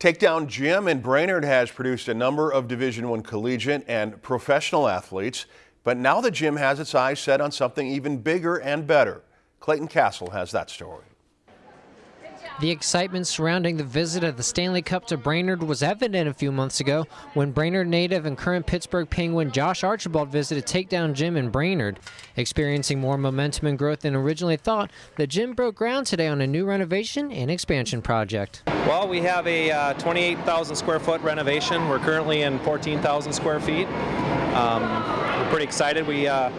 Takedown Gym in Brainerd has produced a number of Division I collegiate and professional athletes, but now the gym has its eyes set on something even bigger and better. Clayton Castle has that story. The excitement surrounding the visit of the Stanley Cup to Brainerd was evident a few months ago when Brainerd native and current Pittsburgh Penguin Josh Archibald visited Takedown Gym in Brainerd. Experiencing more momentum and growth than originally thought, the gym broke ground today on a new renovation and expansion project. Well, we have a uh, 28,000 square foot renovation. We're currently in 14,000 square feet. Um, we're pretty excited. We uh,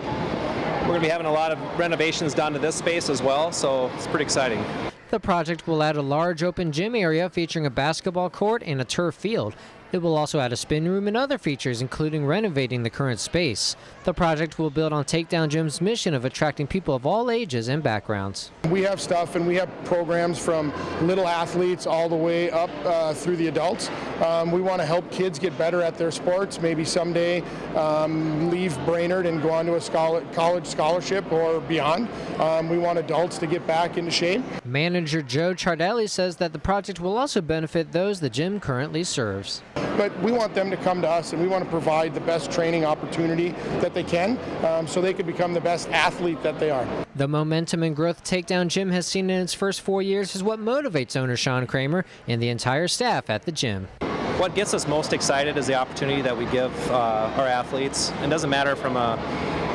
we're going to be having a lot of renovations done to this space as well, so it's pretty exciting. The project will add a large open gym area featuring a basketball court and a turf field. It will also add a spin room and other features, including renovating the current space. The project will build on Takedown Gym's mission of attracting people of all ages and backgrounds. We have stuff and we have programs from little athletes all the way up uh, through the adults. Um, we want to help kids get better at their sports, maybe someday um, leave Brainerd and go on to a scholar college scholarship or beyond. Um, we want adults to get back into shape. Manager Joe Chardelli says that the project will also benefit those the gym currently serves but we want them to come to us and we want to provide the best training opportunity that they can um, so they can become the best athlete that they are. The momentum and growth Takedown Gym has seen in its first four years is what motivates owner Sean Kramer and the entire staff at the gym. What gets us most excited is the opportunity that we give uh, our athletes. It doesn't matter from a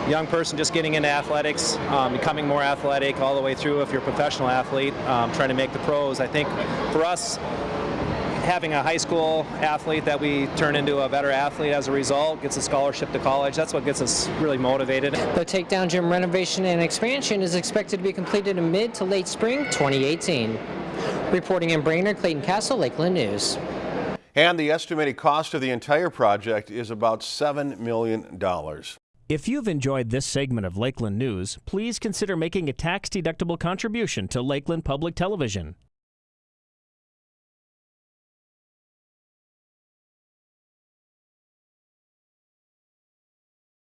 young person just getting into athletics, um, becoming more athletic, all the way through if you're a professional athlete, um, trying to make the pros. I think for us, having a high school athlete that we turn into a better athlete as a result, gets a scholarship to college, that's what gets us really motivated. The Takedown Gym renovation and expansion is expected to be completed in mid to late spring 2018. Reporting in Brainerd, Clayton Castle, Lakeland News. And the estimated cost of the entire project is about $7 million. If you've enjoyed this segment of Lakeland News, please consider making a tax-deductible contribution to Lakeland Public Television.